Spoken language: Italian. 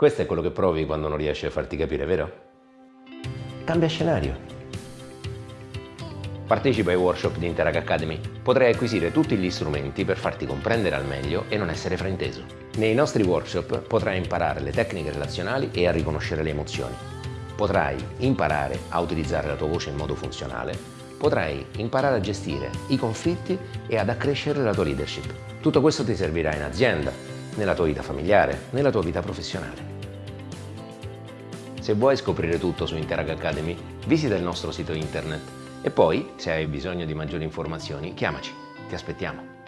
Questo è quello che provi quando non riesci a farti capire, vero? Cambia scenario. Partecipa ai workshop di Interag Academy. Potrai acquisire tutti gli strumenti per farti comprendere al meglio e non essere frainteso. Nei nostri workshop potrai imparare le tecniche relazionali e a riconoscere le emozioni. Potrai imparare a utilizzare la tua voce in modo funzionale. Potrai imparare a gestire i conflitti e ad accrescere la tua leadership. Tutto questo ti servirà in azienda, nella tua vita familiare, nella tua vita professionale. Se vuoi scoprire tutto su Interag Academy, visita il nostro sito internet e poi, se hai bisogno di maggiori informazioni, chiamaci, ti aspettiamo.